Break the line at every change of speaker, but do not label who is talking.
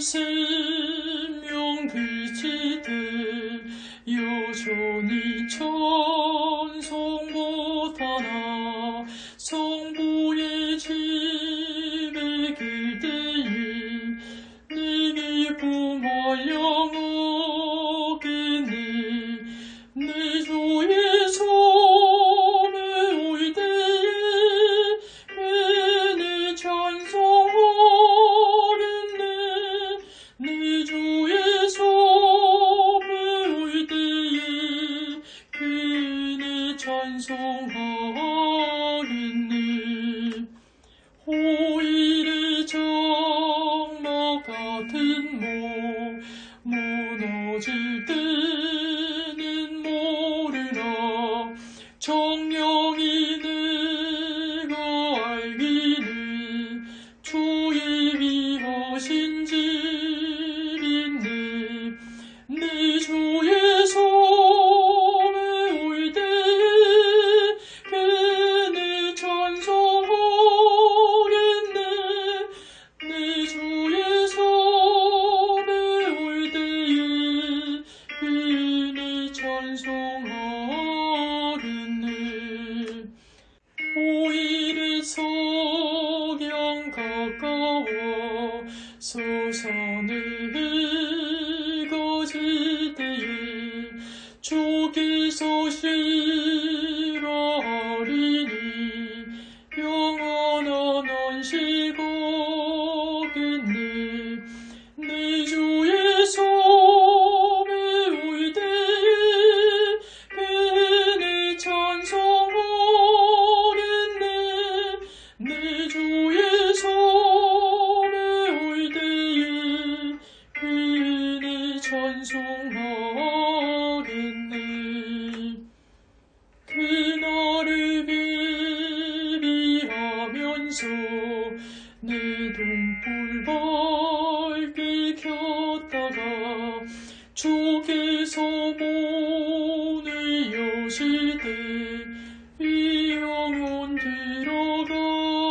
생명 그치되 여전히 찬송 못하나 성부의 집에 그대이 내 기쁨 얼려 찬송하겠네 호일의 장막 같은 몸 무너질 때는 모르나 정령이 내 찬송하겠네 오일의 석양 가까워 서산을 거질 때에 주께서 싫어하리니 영원한 안식하 비비하면서 내 등불 밝게 켰다가 주께서 문을 여시되 이 영혼 들어가